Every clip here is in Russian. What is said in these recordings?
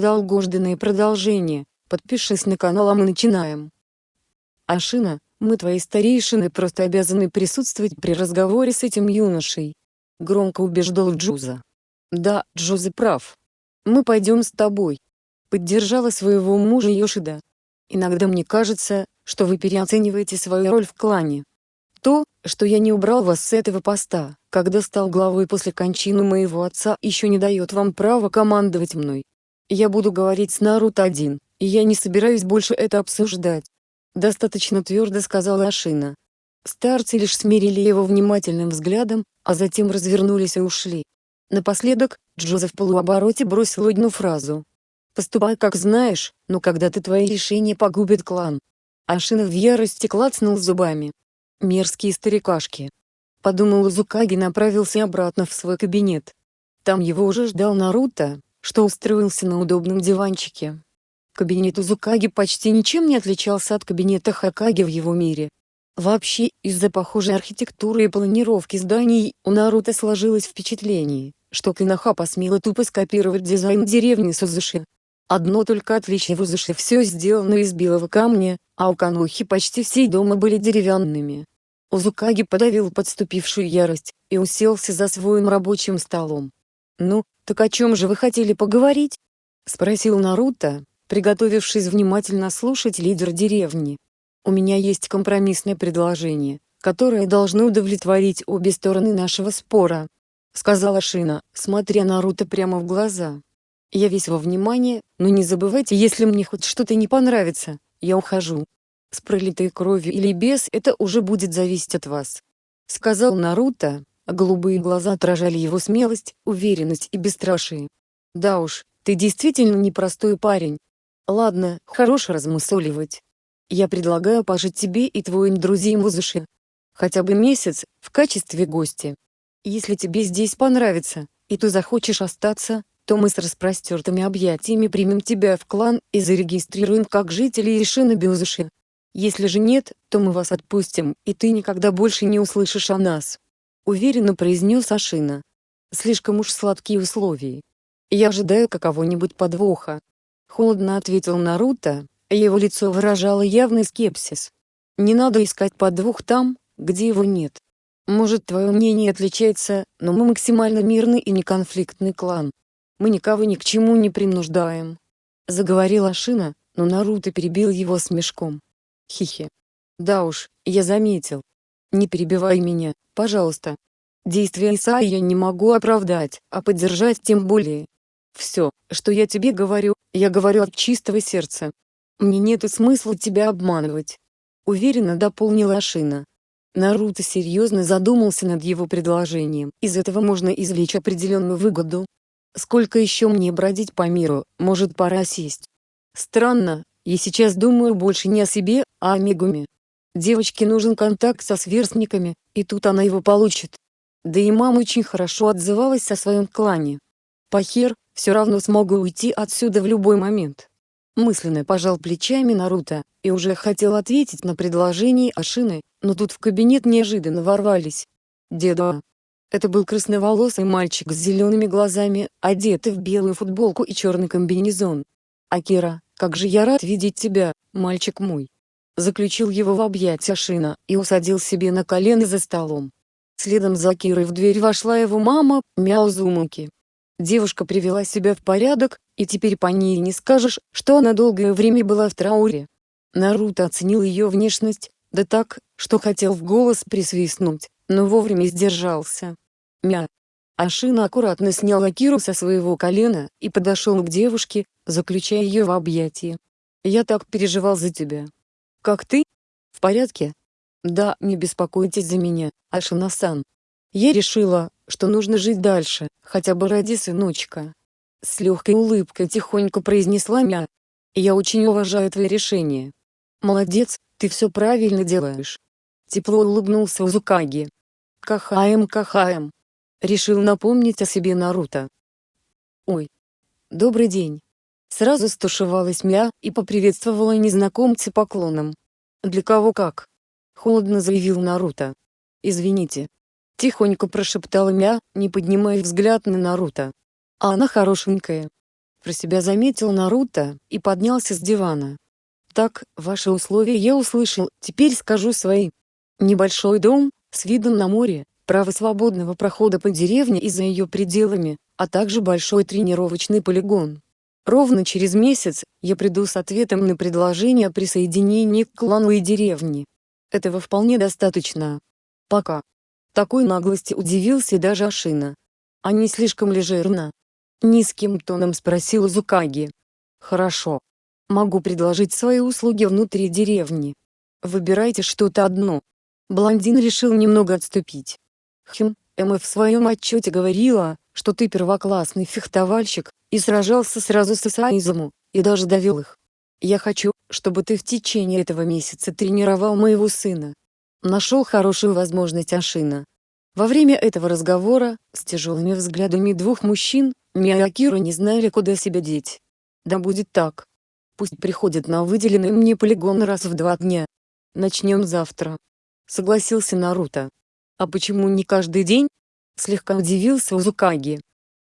Долгожданное продолжение. Подпишись на канал а мы начинаем. Ашина, мы твои старейшины просто обязаны присутствовать при разговоре с этим юношей. Громко убеждал Джуза. Да, Джуза прав. Мы пойдем с тобой. Поддержала своего мужа Йошида. Иногда мне кажется, что вы переоцениваете свою роль в клане. То, что я не убрал вас с этого поста, когда стал главой после кончины моего отца, еще не дает вам права командовать мной. Я буду говорить с Наруто один, и я не собираюсь больше это обсуждать. Достаточно твердо сказала Ашина. Старцы лишь смирили его внимательным взглядом, а затем развернулись и ушли. Напоследок, Джозеф в полуобороте бросил одну фразу. «Поступай как знаешь, но когда-то твои решения погубят клан». Ашина в ярости клацнул зубами. «Мерзкие старикашки». Подумал Зукаги направился обратно в свой кабинет. Там его уже ждал Наруто, что устроился на удобном диванчике. Кабинет Узукаги почти ничем не отличался от кабинета Хакаги в его мире. Вообще, из-за похожей архитектуры и планировки зданий, у Наруто сложилось впечатление, что Киноха посмела тупо скопировать дизайн деревни Сузуши. Одно только отличие в Узуши все сделано из белого камня, а у Канохи почти все дома были деревянными. Узукаги подавил подступившую ярость, и уселся за своим рабочим столом. «Ну, так о чем же вы хотели поговорить?» — спросил Наруто, приготовившись внимательно слушать лидер деревни. «У меня есть компромиссное предложение, которое должно удовлетворить обе стороны нашего спора», — сказала Шина, смотря Наруто прямо в глаза. «Я весь во внимание, но не забывайте, если мне хоть что-то не понравится, я ухожу. С пролитой кровью или без это уже будет зависеть от вас», — сказал Наруто, голубые глаза отражали его смелость, уверенность и бесстрашие. «Да уж, ты действительно непростой парень. Ладно, хорош размусоливать. Я предлагаю пожить тебе и твоим друзьям в Узуше. Хотя бы месяц, в качестве гостя. Если тебе здесь понравится, и ты захочешь остаться, то мы с распростертыми объятиями примем тебя в клан и зарегистрируем как жителей Ишина Бюзуши. Если же нет, то мы вас отпустим, и ты никогда больше не услышишь о нас уверенно произнес Ашина. Слишком уж сладкие условия. Я ожидаю какого-нибудь подвоха. Холодно ответил Наруто, его лицо выражало явный скепсис. Не надо искать подвох там, где его нет. Может твое мнение отличается, но мы максимально мирный и неконфликтный клан. Мы никого ни к чему не принуждаем. Заговорил Ашина, но Наруто перебил его смешком. Хихи. Да уж, я заметил. Не перебивай меня, пожалуйста. Действия Исаи я не могу оправдать, а поддержать тем более. Все, что я тебе говорю, я говорю от чистого сердца. Мне нет смысла тебя обманывать. Уверенно дополнила Ашина. Наруто серьезно задумался над его предложением. Из этого можно извлечь определенную выгоду. Сколько еще мне бродить по миру, может пора сесть. Странно, я сейчас думаю больше не о себе, а о Мегуме. Девочке нужен контакт со сверстниками, и тут она его получит. Да и мама очень хорошо отзывалась о своем клане. Пахер, все равно смогу уйти отсюда в любой момент. Мысленно пожал плечами Наруто, и уже хотел ответить на предложение Ашины, но тут в кабинет неожиданно ворвались. Деда. Это был красноволосый мальчик с зелеными глазами, одетый в белую футболку и черный комбинезон. «Акира, как же я рад видеть тебя, мальчик мой!» Заключил его в объятия Шина и усадил себе на колено за столом. Следом за Кирой в дверь вошла его мама, Мяузумуки. Девушка привела себя в порядок, и теперь по ней не скажешь, что она долгое время была в трауре. Наруто оценил ее внешность, да так, что хотел в голос присвистнуть, но вовремя сдержался. Мя. Ашина аккуратно снял Акиру со своего колена и подошел к девушке, заключая ее в объятия. «Я так переживал за тебя. Как ты? В порядке? Да, не беспокойтесь за меня, Ашина-сан. Я решила, что нужно жить дальше, хотя бы ради сыночка. С легкой улыбкой тихонько произнесла Мя. Я очень уважаю твое решение. Молодец, ты все правильно делаешь. Тепло улыбнулся Узукаги. Кахаем, кахаем. Решил напомнить о себе Наруто. Ой. Добрый день. Сразу стушевалась Мя и поприветствовала незнакомца поклоном. «Для кого как?» — холодно заявил Наруто. «Извините». Тихонько прошептала Мя, не поднимая взгляд на Наруто. «А она хорошенькая». Про себя заметил Наруто, и поднялся с дивана. Так, ваши условия я услышал, теперь скажу свои. Небольшой дом, с видом на море, право свободного прохода по деревне и за ее пределами, а также большой тренировочный полигон. Ровно через месяц, я приду с ответом на предложение о присоединении к клану и деревне. Этого вполне достаточно. Пока. Такой наглости удивился даже Ашина. А не слишком ли жирно? Низким тоном спросил Зукаги. Хорошо. Могу предложить свои услуги внутри деревни. Выбирайте что-то одно. Блондин решил немного отступить. Хм, Эмма в своем отчете говорила, что ты первоклассный фехтовальщик, и сражался сразу с Исаизому, и даже довел их. Я хочу, чтобы ты в течение этого месяца тренировал моего сына. Нашел хорошую возможность Ашина. Во время этого разговора, с тяжелыми взглядами двух мужчин, Мия не знали куда себя деть. Да будет так. Пусть приходят на выделенный мне полигон раз в два дня. Начнем завтра. Согласился Наруто. А почему не каждый день? Слегка удивился Узукаги.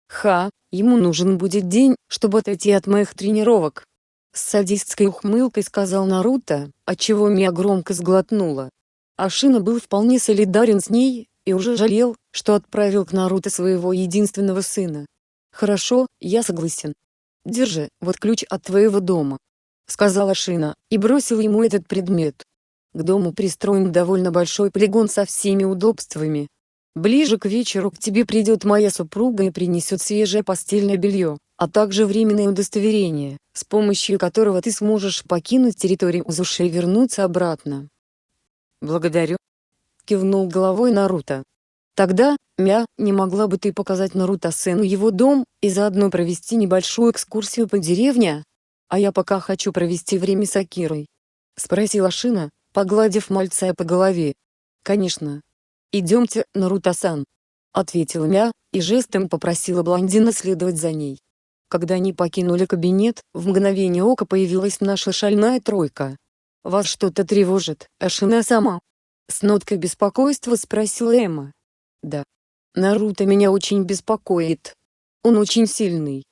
Ха, ему нужен будет день, чтобы отойти от моих тренировок. С садистской ухмылкой сказал Наруто, отчего Мия громко сглотнула. Ашина был вполне солидарен с ней, и уже жалел, что отправил к Наруто своего единственного сына. «Хорошо, я согласен. Держи, вот ключ от твоего дома сказала Шина, и бросил ему этот предмет. К дому пристроен довольно большой полигон со всеми удобствами. Ближе к вечеру к тебе придет моя супруга и принесет свежее постельное белье, а также временное удостоверение, с помощью которого ты сможешь покинуть территорию Узуши и вернуться обратно. Благодарю. Кивнул головой Наруто. Тогда, Мя, не могла бы ты показать Наруто-сену его дом, и заодно провести небольшую экскурсию по деревне? «А я пока хочу провести время с Акирой», — спросила Шина, погладив мальца по голове. «Конечно. Идемте, Наруто-сан», — ответила Мя, и жестом попросила блондина следовать за ней. Когда они покинули кабинет, в мгновение ока появилась наша шальная тройка. «Вас что-то тревожит, Ашина сама?» С ноткой беспокойства спросила Эмма. «Да. Наруто меня очень беспокоит. Он очень сильный.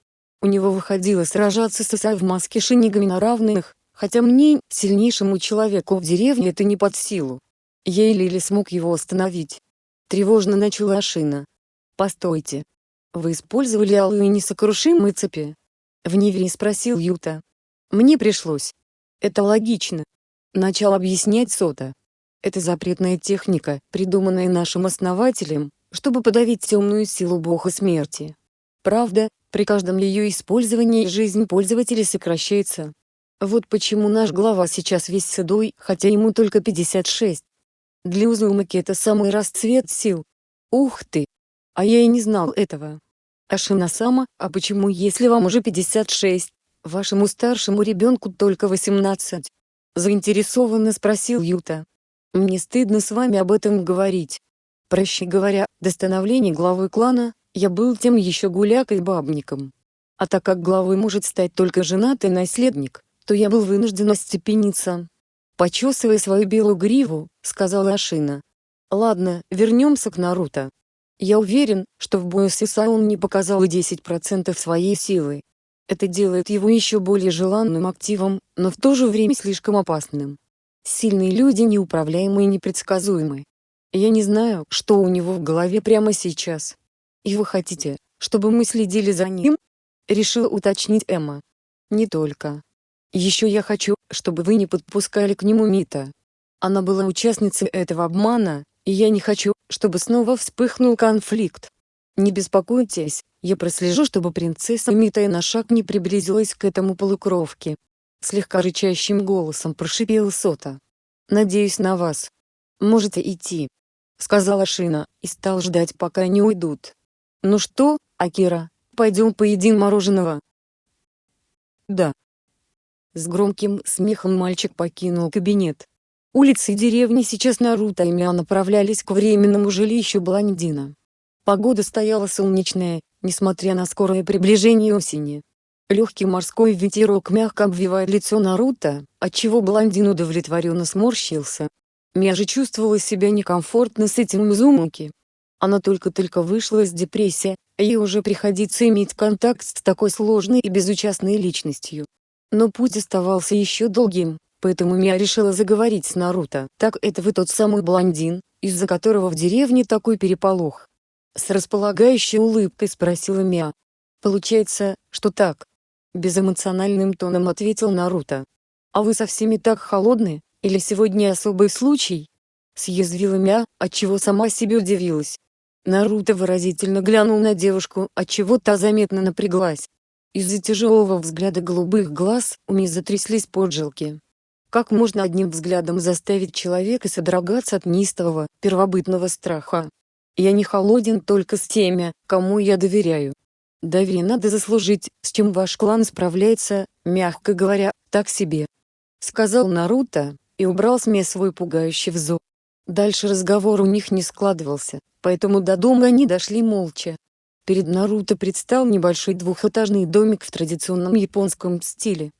У него выходило сражаться с Исай в маске шинигами на равных, хотя мне, сильнейшему человеку в деревне это не под силу. Еле смог его остановить. Тревожно начала Ашина. «Постойте. Вы использовали алые несокрушимые цепи?» В Нивере спросил Юта. «Мне пришлось. Это логично». Начал объяснять Сота. Это запретная техника, придуманная нашим основателем, чтобы подавить темную силу бога смерти. Правда, при каждом ее использовании жизнь пользователя сокращается. Вот почему наш глава сейчас весь седой, хотя ему только 56. Для Узумаки это самый расцвет сил. Ух ты! А я и не знал этого. Ашина-сама, а почему если вам уже 56, вашему старшему ребенку только 18? Заинтересованно спросил Юта. Мне стыдно с вами об этом говорить. Проще говоря, до становления главы клана, я был тем еще гулякой-бабником. А так как главой может стать только женатый наследник, то я был вынужден остепениться. Почесывая свою белую гриву, сказала Ашина. Ладно, вернемся к Наруто. Я уверен, что в бою с Исао он не показал и 10% своей силы. Это делает его еще более желанным активом, но в то же время слишком опасным. Сильные люди неуправляемы и непредсказуемы. Я не знаю, что у него в голове прямо сейчас. «И вы хотите, чтобы мы следили за ним?» — решила уточнить Эмма. «Не только. Еще я хочу, чтобы вы не подпускали к нему Мита. Она была участницей этого обмана, и я не хочу, чтобы снова вспыхнул конфликт. Не беспокойтесь, я прослежу, чтобы принцесса Мита и на шаг не приблизилась к этому полукровке». Слегка рычащим голосом прошипел Сота. «Надеюсь на вас. Можете идти», — сказала Шина, и стал ждать пока они уйдут. «Ну что, Акира, пойдем поедим мороженого?» «Да». С громким смехом мальчик покинул кабинет. Улицы деревни сейчас Наруто и Миа направлялись к временному жилищу блондина. Погода стояла солнечная, несмотря на скорое приближение осени. Легкий морской ветерок мягко обвивает лицо Наруто, отчего блондин удовлетворенно сморщился. Мия же чувствовала себя некомфортно с этим Мизумуки. Она только-только вышла из депрессии, ей уже приходится иметь контакт с такой сложной и безучастной личностью. Но путь оставался еще долгим, поэтому Мия решила заговорить с Наруто. «Так это вы тот самый блондин, из-за которого в деревне такой переполох?» С располагающей улыбкой спросила Мия. «Получается, что так?» Безэмоциональным тоном ответил Наруто. «А вы со всеми так холодны, или сегодня особый случай?» Съязвила Мия, отчего сама себе удивилась. Наруто выразительно глянул на девушку, отчего та заметно напряглась. Из-за тяжелого взгляда голубых глаз у Ми затряслись поджилки. Как можно одним взглядом заставить человека содрогаться от неистового, первобытного страха? Я не холоден только с теми, кому я доверяю. Доверие надо заслужить, с чем ваш клан справляется, мягко говоря, так себе. Сказал Наруто, и убрал с Ме свой пугающий взор. Дальше разговор у них не складывался, поэтому до дома они дошли молча. Перед Наруто предстал небольшой двухэтажный домик в традиционном японском стиле.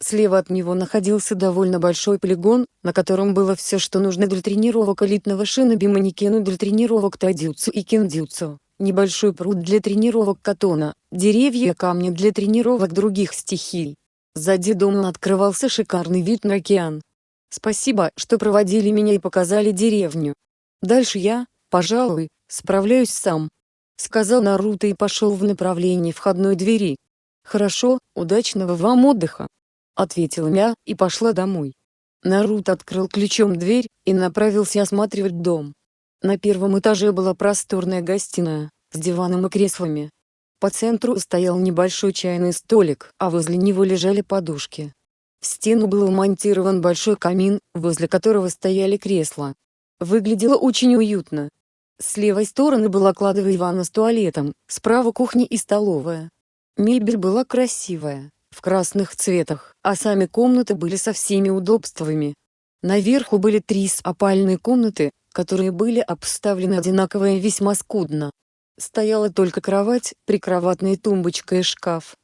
Слева от него находился довольно большой полигон, на котором было все что нужно для тренировок элитного шиноби манекену для тренировок тайдзюцу и киндзюцу небольшой пруд для тренировок катона, деревья и камни для тренировок других стихий. Сзади дома открывался шикарный вид на океан. Спасибо, что проводили меня и показали деревню. Дальше я, пожалуй, справляюсь сам. Сказал Наруто и пошел в направлении входной двери. Хорошо, удачного вам отдыха. Ответила я и пошла домой. Наруто открыл ключом дверь и направился осматривать дом. На первом этаже была просторная гостиная, с диваном и креслами. По центру стоял небольшой чайный столик, а возле него лежали подушки. В стену был вмонтирован большой камин, возле которого стояли кресла. Выглядело очень уютно. С левой стороны была кладовая ванна с туалетом, справа кухня и столовая. Мебель была красивая, в красных цветах, а сами комнаты были со всеми удобствами. Наверху были три спальные комнаты, которые были обставлены одинаково и весьма скудно. Стояла только кровать, прикроватная тумбочка и шкаф.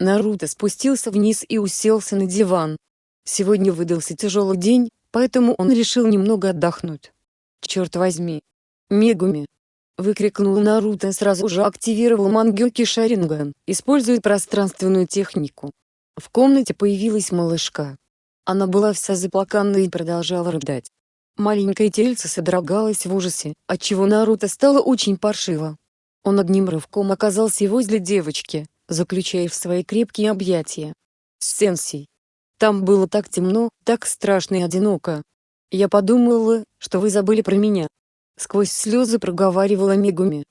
Наруто спустился вниз и уселся на диван. Сегодня выдался тяжелый день, поэтому он решил немного отдохнуть. «Черт возьми! Мегуми!» Выкрикнул Наруто сразу же активировал Мангёки Шаринган, используя пространственную технику. В комнате появилась малышка. Она была вся заплаканная и продолжала рыдать. Маленькое тельце содрогалось в ужасе, отчего Наруто стало очень паршиво. Он одним рывком оказался возле девочки, заключая в свои крепкие объятия. Сенсей. Там было так темно, так страшно и одиноко. Я подумала, что вы забыли про меня. Сквозь слезы проговаривала Мегуми.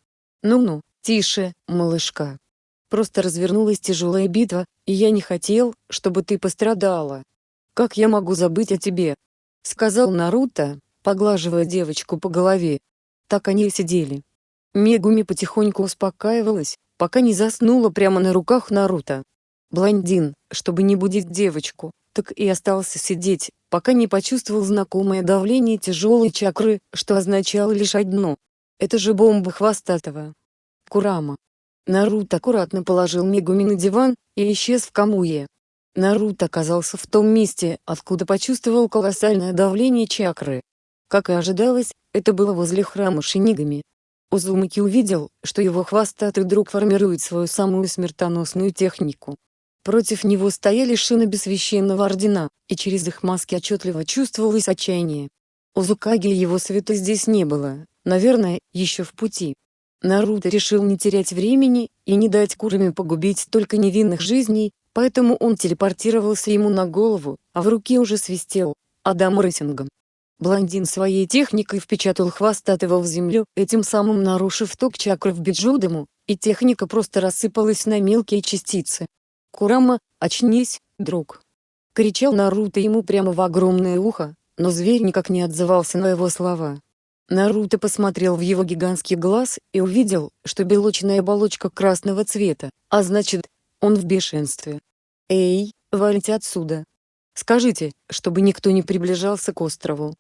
Ну-ну, тише, малышка. Просто развернулась тяжелая битва, и я не хотел, чтобы ты пострадала. Как я могу забыть о тебе? — сказал Наруто, поглаживая девочку по голове. Так они и сидели. Мегуми потихоньку успокаивалась, пока не заснула прямо на руках Наруто. Блондин, чтобы не будить девочку, так и остался сидеть, пока не почувствовал знакомое давление тяжелой чакры, что означало лишь одно. Это же бомба хвостатого. Курама. Наруто аккуратно положил Мегуми на диван и исчез в Камуе. Наруто оказался в том месте, откуда почувствовал колоссальное давление чакры. Как и ожидалось, это было возле храма Шинигами. Узумаки увидел, что его хвостатый друг формирует свою самую смертоносную технику. Против него стояли шиноби священного ордена, и через их маски отчетливо чувствовалось отчаяние. Узукаги и его света здесь не было, наверное, еще в пути. Наруто решил не терять времени и не дать Курами погубить столько невинных жизней, Поэтому он телепортировался ему на голову, а в руке уже свистел, Адам рейтингом. Блондин своей техникой впечатал хвостатого в землю, этим самым нарушив ток чакры в Биджудему, и техника просто рассыпалась на мелкие частицы. «Курама, очнись, друг!» — кричал Наруто ему прямо в огромное ухо, но зверь никак не отзывался на его слова. Наруто посмотрел в его гигантский глаз и увидел, что белочная оболочка красного цвета, а значит, он в бешенстве. «Эй, валите отсюда! Скажите, чтобы никто не приближался к острову!»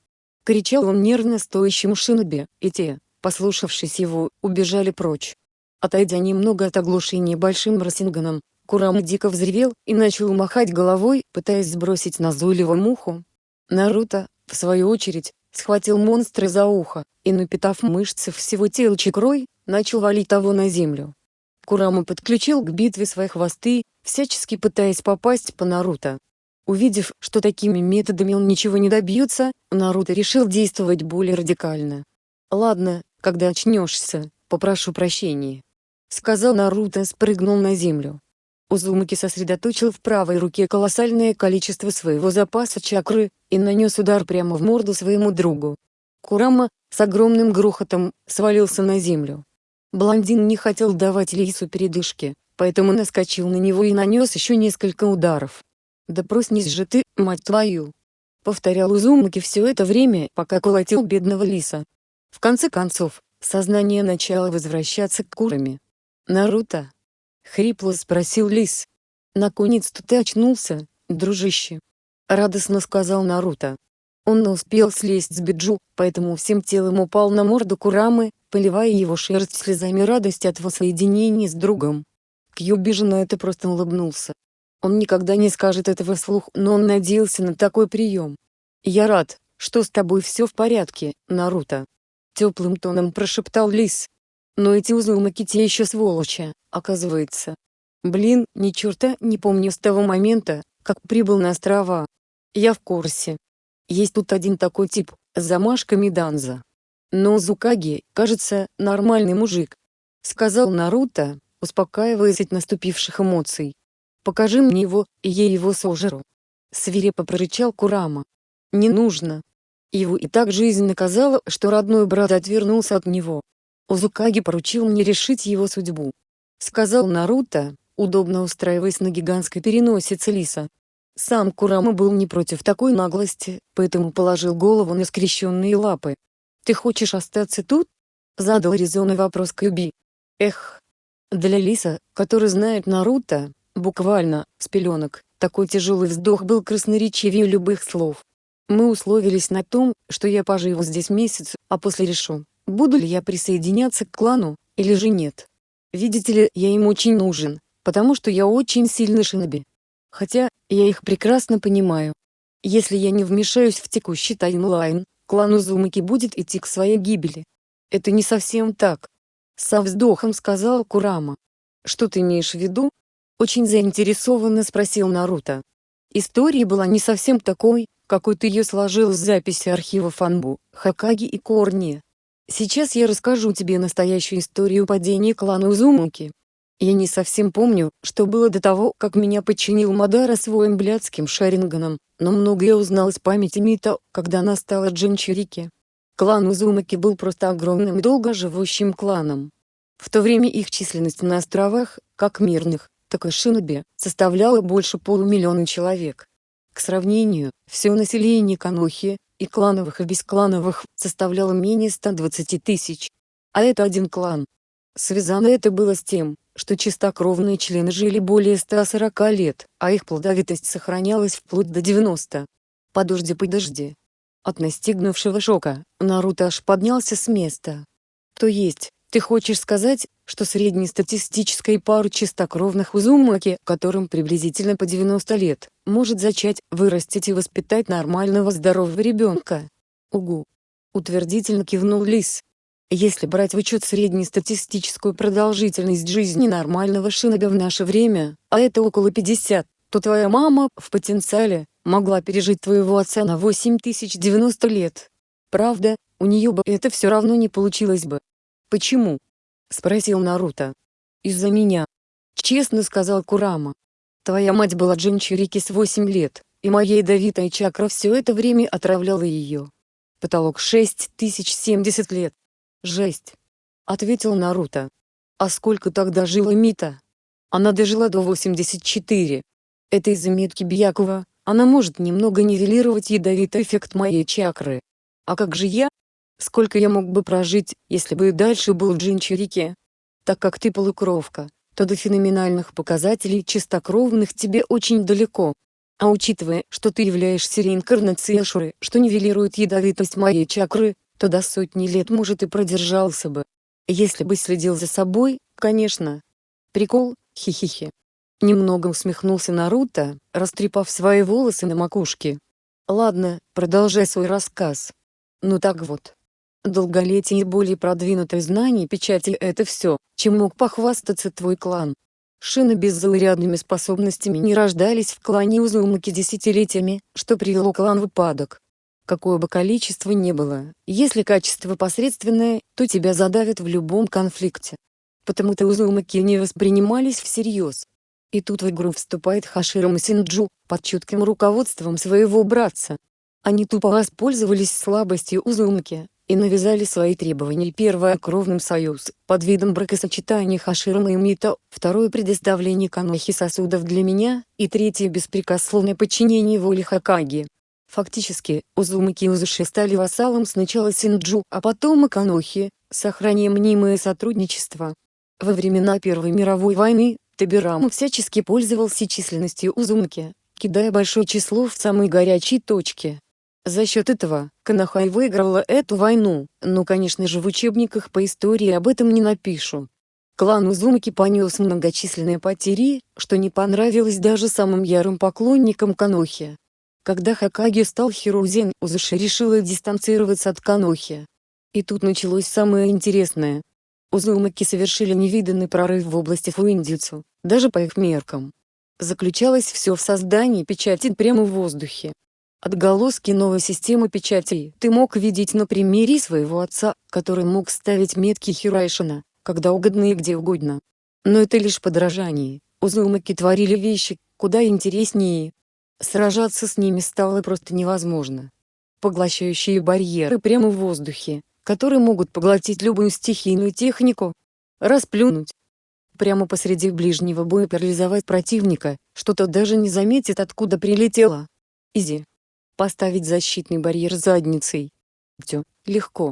Кричал он нервно стоящему шиноби, и те, послушавшись его, убежали прочь. Отойдя немного от оглушения большим Росинганом, Курама дико взревел и начал махать головой, пытаясь сбросить назойливую муху. Наруто, в свою очередь, схватил монстра за ухо, и напитав мышцы всего тела чекрой, начал валить того на землю. Курама подключил к битве свои хвосты, всячески пытаясь попасть по Наруто. Увидев, что такими методами он ничего не добьется, Наруто решил действовать более радикально. «Ладно, когда очнешься, попрошу прощения», — сказал Наруто, спрыгнул на землю. Узумаки сосредоточил в правой руке колоссальное количество своего запаса чакры, и нанес удар прямо в морду своему другу. Курама, с огромным грохотом, свалился на землю. Блондин не хотел давать Лису передышки, поэтому наскочил на него и нанес еще несколько ударов. «Да проснись же ты, мать твою!» Повторял Узумаки все это время, пока колотил бедного Лиса. В конце концов, сознание начало возвращаться к Курами. «Наруто?» — хрипло спросил Лис. «Наконец-то ты очнулся, дружище!» — радостно сказал Наруто. Он успел слезть с Биджу, поэтому всем телом упал на морду Курамы, поливая его шерсть слезами радости от воссоединения с другом. Кьюбижи на это просто улыбнулся. Он никогда не скажет этого вслух, но он надеялся на такой прием. «Я рад, что с тобой все в порядке, Наруто», — теплым тоном прошептал Лис. «Но эти узумаки те еще сволочи, оказывается. Блин, ни черта не помню с того момента, как прибыл на острова. Я в курсе. Есть тут один такой тип, с замашками Данза. Но Зукаги, кажется, нормальный мужик. Сказал Наруто, успокаиваясь от наступивших эмоций. «Покажи мне его, и я его сожру». Свирепо прорычал Курама. «Не нужно». Его и так жизнь наказала, что родной брат отвернулся от него. Узукаги поручил мне решить его судьбу. Сказал Наруто, удобно устраиваясь на гигантской переносице лиса. Сам Курама был не против такой наглости, поэтому положил голову на скрещенные лапы. «Ты хочешь остаться тут?» — задал резонный вопрос Кюби. «Эх, для Лиса, который знает Наруто, буквально, с пеленок, такой тяжелый вздох был красноречивее любых слов. Мы условились на том, что я поживу здесь месяц, а после решу, буду ли я присоединяться к клану, или же нет. Видите ли, я им очень нужен, потому что я очень сильный шиноби. Хотя, я их прекрасно понимаю. Если я не вмешаюсь в текущий таймлайн, клан Узумаки будет идти к своей гибели. Это не совсем так, со вздохом сказал Курама. «Что ты имеешь в виду?» Очень заинтересованно спросил Наруто. История была не совсем такой, какой ты ее сложил с записи архива Фанбу, Хакаги и Корни. Сейчас я расскажу тебе настоящую историю падения клана Узумаки. Я не совсем помню, что было до того, как меня подчинил Мадара своим блядским шаринганом, но многое узнал из памяти Мита, когда настала Джинчурики. Клан Узумаки был просто огромным и долго живущим кланом. В то время их численность на островах, как мирных, так и шиноби, составляла больше полумиллиона человек. К сравнению, все население Канохи, и клановых и бесклановых, составляло менее 120 тысяч. А это один клан. Связано это было с тем, что чистокровные члены жили более 140 лет, а их плодовитость сохранялась вплоть до 90. Подожди, подожди. От настигнувшего шока, Наруто аж поднялся с места. То есть, ты хочешь сказать, что среднестатистической пару чистокровных Узумаки, которым приблизительно по 90 лет, может зачать, вырастить и воспитать нормального здорового ребенка? Угу. Утвердительно кивнул Лис. Если брать в учет среднестатистическую продолжительность жизни нормального шиноби в наше время, а это около 50, то твоя мама, в потенциале, могла пережить твоего отца на 8090 лет. Правда, у нее бы это все равно не получилось бы. Почему? Спросил Наруто. Из-за меня. Честно сказал Курама. Твоя мать была Джинчурики с 8 лет, и моя ядовитая чакра все это время отравляла ее. Потолок 6070 лет. Жесть. Ответил Наруто. А сколько тогда жила Мита? Она дожила до 84. Это из-за метки Бьякова, она может немного нивелировать ядовитый эффект моей чакры. А как же я? Сколько я мог бы прожить, если бы и дальше был Джинчурики? Так как ты полукровка, то до феноменальных показателей чистокровных тебе очень далеко. А учитывая, что ты являешься реинкарнацией Ашуры, что нивелирует ядовитость моей чакры, то до сотни лет может и продержался бы. Если бы следил за собой, конечно. Прикол, хихихи. Немного усмехнулся Наруто, растрепав свои волосы на макушке. Ладно, продолжай свой рассказ. Ну так вот. Долголетие и более продвинутые знания печати – это все, чем мог похвастаться твой клан. Шины без заурядными способностями не рождались в клане Узумаки десятилетиями, что привело клан в упадок. Какое бы количество ни было, если качество посредственное, то тебя задавят в любом конфликте. Потому-то Узумаки не воспринимались всерьез. И тут в игру вступает Хаширама Синджу, под чутким руководством своего братца. Они тупо воспользовались слабостью Узумаки, и навязали свои требования первое кровным союз, под видом бракосочетания Хаширама и Мито, второе предоставление Канохи сосудов для меня, и третье беспрекословное подчинение воле Хакаги. Фактически, Узумаки и Узуши стали вассалом сначала Синджу, а потом и Канохи, сохраняя мнимое сотрудничество. Во времена Первой мировой войны, Табирама всячески пользовался численностью Узумаки, кидая большое число в самые горячие точки. За счет этого, Канахай выиграла эту войну, но конечно же в учебниках по истории об этом не напишу. Клан Узумаки понес многочисленные потери, что не понравилось даже самым ярым поклонникам Канохи. Когда Хакаги стал Хирузен, Узуши решила дистанцироваться от Канохи. И тут началось самое интересное. Узумаки совершили невиданный прорыв в области фуиндзюцу, даже по их меркам. Заключалось все в создании печати прямо в воздухе. Отголоски новой системы печатей ты мог видеть на примере своего отца, который мог ставить метки Хирайшина, когда угодно и где угодно. Но это лишь подражание, Узумаки творили вещи, куда интереснее. Сражаться с ними стало просто невозможно. Поглощающие барьеры прямо в воздухе, которые могут поглотить любую стихийную технику. Расплюнуть. Прямо посреди ближнего боя парализовать противника, что тот даже не заметит откуда прилетело. Изи поставить защитный барьер задницей. Все, легко.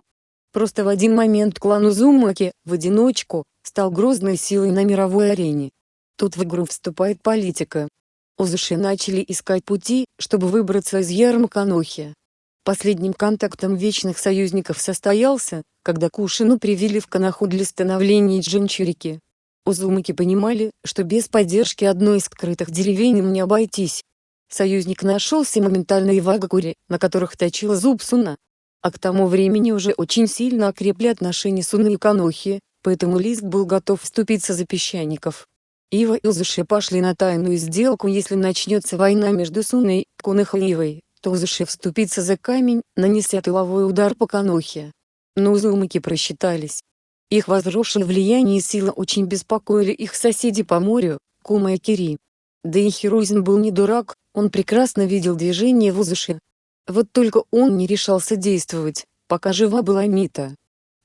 Просто в один момент клан Узумаки, в одиночку, стал грозной силой на мировой арене. Тут в игру вступает политика. Узуши начали искать пути, чтобы выбраться из Ярмаканохи. Последним контактом вечных союзников состоялся, когда Кушину привели в Канаху для становления Джинчурики. Узумаки понимали, что без поддержки одной из скрытых деревень им не обойтись, Союзник нашелся моментально и в Агакуре, на которых точила зуб Суна. А к тому времени уже очень сильно окрепли отношения Суны и Канохи, поэтому Лист был готов вступиться за песчаников. Ива и Узуши пошли на тайную сделку если начнется война между Суной, Кунахой и Ивой, то Узуши вступится за камень, нанеся тыловой удар по Канохе. Но Узумаки просчитались. Их возросшее влияние и сила очень беспокоили их соседи по морю, Кума и Кири. Да и Хирузин был не дурак, он прекрасно видел движение в Узуши. Вот только он не решался действовать, пока жива была Мита.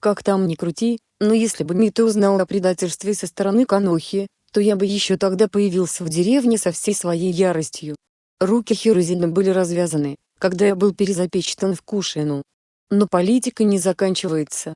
Как там ни крути, но если бы Мита узнал о предательстве со стороны Канохи, то я бы еще тогда появился в деревне со всей своей яростью. Руки Хирузина были развязаны, когда я был перезапечатан в Кушину. Но политика не заканчивается.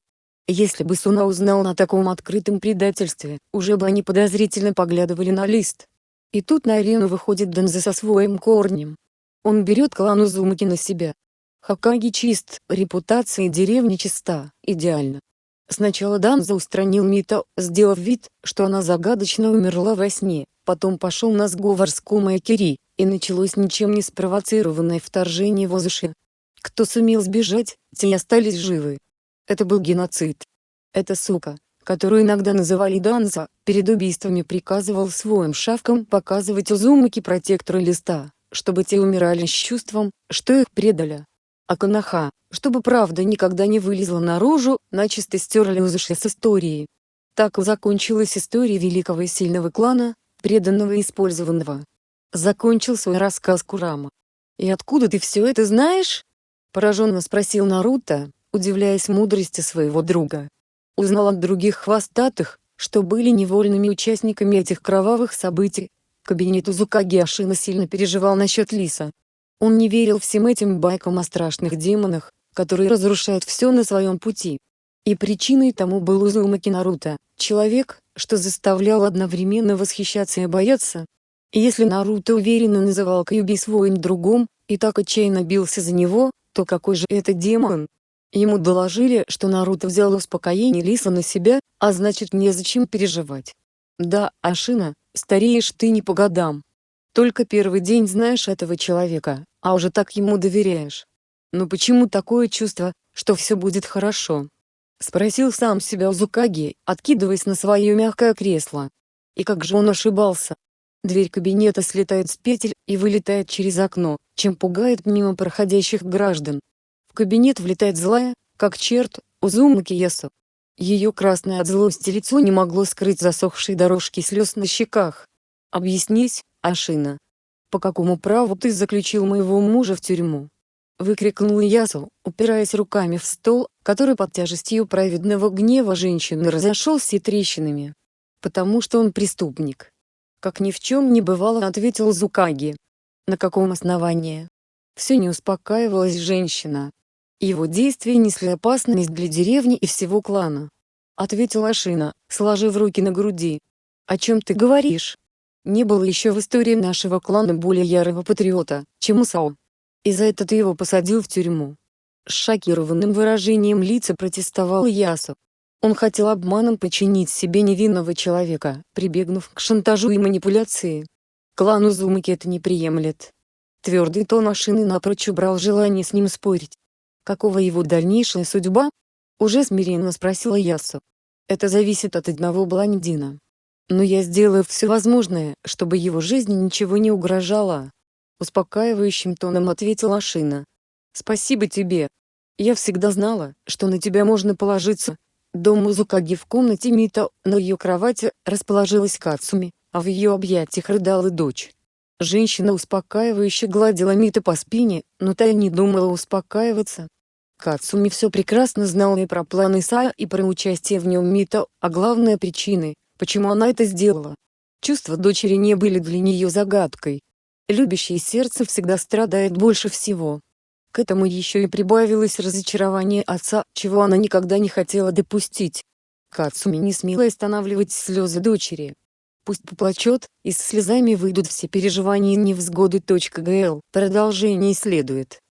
Если бы Суна узнал о таком открытом предательстве, уже бы они подозрительно поглядывали на лист. И тут на арену выходит Данзе со своим корнем. Он берет клан Узумаки на себя. Хакаги чист, репутация деревни чиста, идеально. Сначала Данза устранил Мита, сделав вид, что она загадочно умерла во сне, потом пошел на сговор с Кумой и началось ничем не спровоцированное вторжение в Озуши. Кто сумел сбежать, те остались живы. Это был геноцид. Эта сука, которую иногда называли Данза, перед убийствами приказывал своим шавкам показывать Узумаки протекторы листа, чтобы те умирали с чувством, что их предали. А Канаха, чтобы правда никогда не вылезла наружу, начисто стерли Узуши с истории. Так закончилась история великого и сильного клана, преданного и использованного. Закончил свой рассказ Курама. «И откуда ты все это знаешь?» Пораженно спросил Наруто, удивляясь мудрости своего друга узнал от других хвостатых, что были невольными участниками этих кровавых событий. Кабинет Узукаги Ашина сильно переживал насчет Лиса. Он не верил всем этим байкам о страшных демонах, которые разрушают все на своем пути. И причиной тому был Узумаки Наруто, человек, что заставлял одновременно восхищаться и бояться. Если Наруто уверенно называл Кьюби своим другом, и так отчаянно бился за него, то какой же это демон? Ему доложили, что Наруто взял успокоение Лиса на себя, а значит незачем переживать. Да, Ашина, стареешь ты не по годам. Только первый день знаешь этого человека, а уже так ему доверяешь. Но почему такое чувство, что все будет хорошо? Спросил сам себя Узукаги, откидываясь на свое мягкое кресло. И как же он ошибался. Дверь кабинета слетает с петель и вылетает через окно, чем пугает мимо проходящих граждан. Кабинет влетает злая, как черт, Узумаки Ясу. Ее красное от злости лицо не могло скрыть засохшие дорожки слез на щеках. «Объяснись, Ашина. По какому праву ты заключил моего мужа в тюрьму?» Выкрикнул Ясу, упираясь руками в стол, который под тяжестью праведного гнева женщины разошелся трещинами. «Потому что он преступник». Как ни в чем не бывало ответил Зукаги. «На каком основании?» Все не успокаивалась женщина. Его действия несли опасность для деревни и всего клана. Ответила Ашина, сложив руки на груди. «О чем ты говоришь?» Не было еще в истории нашего клана более ярого патриота, чем Усао. И за это ты его посадил в тюрьму. С шокированным выражением лица протестовал Ясу. Он хотел обманом подчинить себе невинного человека, прибегнув к шантажу и манипуляции. Клан Узумаки это не приемлет. Твердый тон машины напрочь убрал желание с ним спорить. Какова его дальнейшая судьба? Уже смиренно спросила Ясу. Это зависит от одного блондина. Но я сделаю все возможное, чтобы его жизни ничего не угрожало. Успокаивающим тоном ответила Ашина. Спасибо тебе. Я всегда знала, что на тебя можно положиться. Дом Музукаги в комнате Мита, на ее кровати, расположилась Кацуми, а в ее объятиях рыдала дочь. Женщина успокаивающе гладила Мита по спине, но та и не думала успокаиваться. Кацуми все прекрасно знала и про планы Сая, и про участие в нем Мита, а главная причины, почему она это сделала. Чувства дочери не были для нее загадкой. Любящее сердце всегда страдает больше всего. К этому еще и прибавилось разочарование отца, чего она никогда не хотела допустить. Кацуми не смела останавливать слезы дочери. Пусть поплачет, и с слезами выйдут все переживания и невзгоды. Гл. Продолжение следует.